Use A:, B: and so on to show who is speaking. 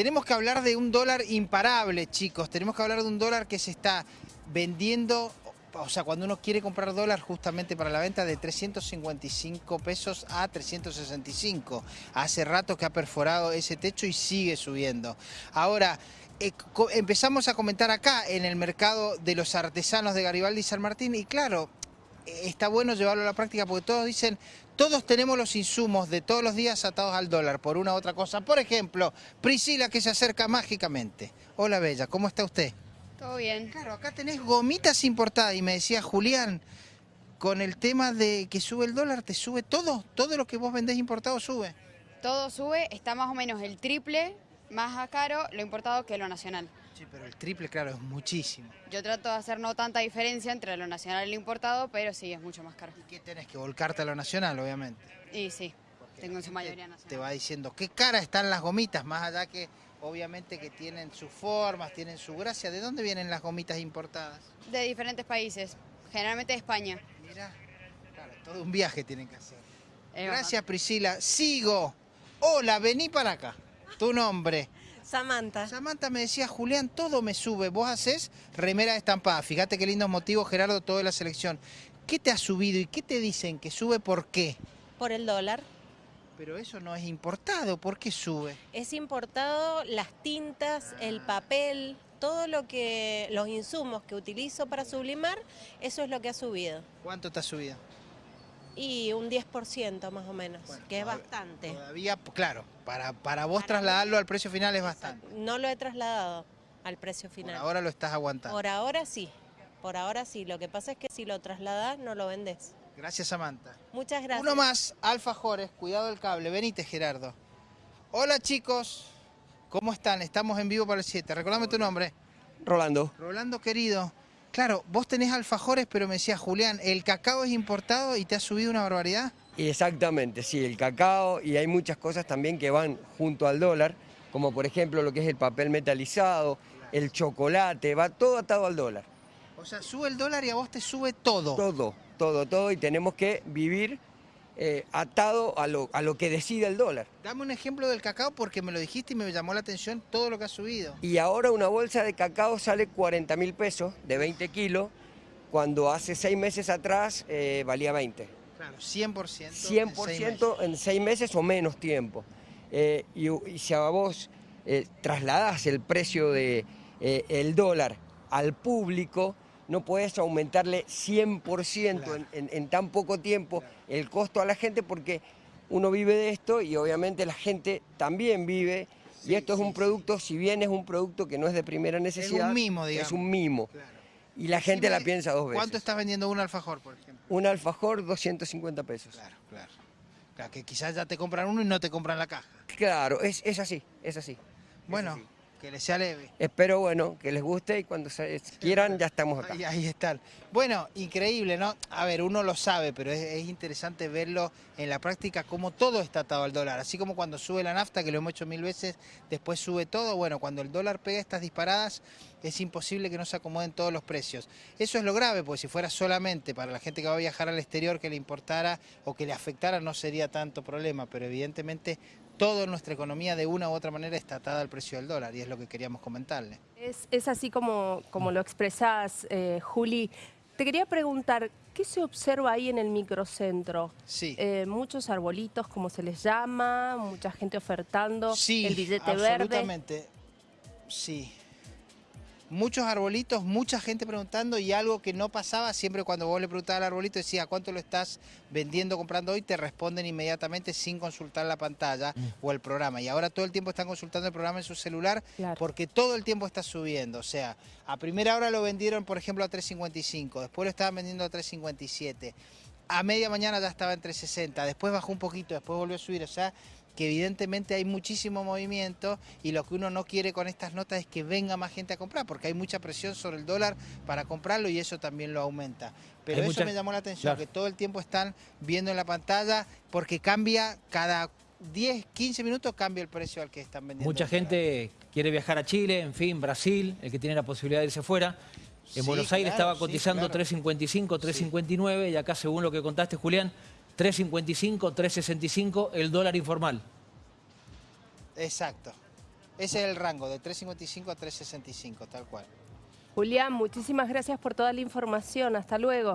A: tenemos que hablar de un dólar imparable, chicos. Tenemos que hablar de un dólar que se está vendiendo, o sea, cuando uno quiere comprar dólar justamente para la venta de 355 pesos a 365. Hace rato que ha perforado ese techo y sigue subiendo. Ahora, eh, empezamos a comentar acá en el mercado de los artesanos de Garibaldi y San Martín y claro, está bueno llevarlo a la práctica porque todos dicen, todos tenemos los insumos de todos los días atados al dólar por una u otra cosa. Por ejemplo, Priscila que se acerca mágicamente. Hola Bella, ¿cómo está usted?
B: Todo bien.
A: Claro, acá tenés gomitas importadas y me decía Julián, con el tema de que sube el dólar, ¿te sube todo? ¿Todo lo que vos vendés importado sube?
B: Todo sube, está más o menos el triple más caro lo importado que lo nacional.
A: Sí, pero el triple, claro, es muchísimo.
B: Yo trato de hacer no tanta diferencia entre lo nacional y lo importado, pero sí, es mucho más caro.
A: ¿Y qué tenés que volcarte a lo nacional, obviamente?
B: Y sí, tengo en su mayoría nacional.
A: Te va diciendo qué cara están las gomitas, más allá que obviamente que tienen sus formas, tienen su gracia. ¿De dónde vienen las gomitas importadas?
B: De diferentes países, generalmente de España.
A: Mira, claro, todo un viaje tienen que hacer. Gracias Priscila. Sigo. Hola, vení para acá. Tu nombre.
C: Samantha.
A: Samantha me decía, Julián, todo me sube. Vos haces remera estampada. Fíjate qué lindos motivos, Gerardo, toda la selección. ¿Qué te ha subido y qué te dicen que sube por qué?
C: Por el dólar.
A: Pero eso no es importado, ¿por qué sube?
C: Es importado las tintas, el papel, todo lo que, los insumos que utilizo para sublimar, eso es lo que ha subido.
A: ¿Cuánto te ha subido?
C: Y un 10% más o menos, que es bastante.
A: Todavía, claro, para, para vos trasladarlo al precio final es bastante.
C: No lo he trasladado al precio final.
A: Por ahora lo estás aguantando.
C: Por ahora sí, por ahora sí. Lo que pasa es que si lo trasladas no lo vendes.
A: Gracias, Samantha.
C: Muchas gracias.
A: Uno más, alfajores, cuidado del cable. Venite, Gerardo. Hola, chicos. ¿Cómo están? Estamos en vivo para el 7. Recordame tu nombre.
D: Rolando.
A: Rolando, querido. Claro, vos tenés alfajores, pero me decía Julián, ¿el cacao es importado y te ha subido una barbaridad?
D: Exactamente, sí, el cacao y hay muchas cosas también que van junto al dólar, como por ejemplo lo que es el papel metalizado, el chocolate, va todo atado al dólar.
A: O sea, sube el dólar y a vos te sube todo.
D: Todo, todo, todo y tenemos que vivir eh, atado a lo, a lo que decide el dólar.
A: Dame un ejemplo del cacao porque me lo dijiste y me llamó la atención todo lo que ha subido.
D: Y ahora una bolsa de cacao sale 40 mil pesos de 20 kilos, cuando hace seis meses atrás eh, valía 20.
A: Claro, 100%.
D: 100% en, seis meses o menos tiempo. Eh, y, si a vos trasladas el precio del el dólar al público, no puedes aumentarle 100% en, tan poco tiempo el costo a la gente porque uno vive de esto y obviamente la gente también vive y esto es un producto, si bien es un producto que no es de primera necesidad,
A: es un mimo, digamos.
D: Es un mimo. Y la gente la piensa dos veces.
A: ¿Cuánto estás vendiendo un alfajor, por ejemplo?
D: Un alfajor, 250 pesos.
A: Claro, claro. Claro, que quizás ya te compran uno y no te compran la caja.
D: Claro, es, así, es así.
A: Bueno, que les sea leve.
D: Espero, bueno, que les guste y cuando quieran ya estamos acá.
A: Ahí, están. Bueno, increíble, ¿no? A ver, uno lo sabe, pero es, interesante verlo en la práctica como todo está atado al dólar. Así como cuando sube la nafta, que lo hemos hecho mil veces, después sube todo. Bueno, cuando el dólar pega estas disparadas, es imposible que no se acomoden todos los precios. Eso es lo grave, porque si fuera solamente para la gente que va a viajar al exterior que le importara o que le afectara, no sería tanto problema, pero evidentemente todo en nuestra economía de una u otra manera está atada al precio del dólar y es lo que queríamos comentarle.
E: Es, así como, como lo expresás, eh, Juli. Te quería preguntar, ¿qué se observa ahí en el microcentro?
A: Sí.
E: Eh, muchos arbolitos, como se les llama, mucha gente ofertando
A: sí,
E: el billete
A: verde. absolutamente. Sí, muchos arbolitos, mucha gente preguntando y algo que no pasaba siempre cuando vos le preguntabas al arbolito, decía cuánto lo estás vendiendo, comprando hoy, te responden inmediatamente sin consultar la pantalla mm. o el programa. Y ahora todo el tiempo están consultando el programa en su celular porque todo el tiempo está subiendo. O sea, a primera hora lo vendieron, por ejemplo, a 3.55, después lo estaban vendiendo a 3.57 a media mañana ya estaba en 360, después bajó un poquito, después volvió a subir, o sea, que evidentemente hay muchísimo movimiento y lo que uno no quiere con estas notas es que venga más gente a comprar, porque hay mucha presión sobre el dólar para comprarlo y eso también lo aumenta. Pero eso me llamó la atención, que todo el tiempo están viendo en la pantalla, porque cambia cada 10, 15 minutos cambia el precio al que están vendiendo.
F: Mucha gente quiere viajar a Chile, en fin, Brasil, el que tiene la posibilidad de irse fuera. En Buenos Aires estaba cotizando 3.55, 3.59 y acá según lo que contaste Julián, 3.55, 3.65 el dólar informal.
A: Exacto. Ese es el rango, de 3.55 a 3.65, tal cual.
E: Julián, muchísimas gracias por toda la información. Hasta luego.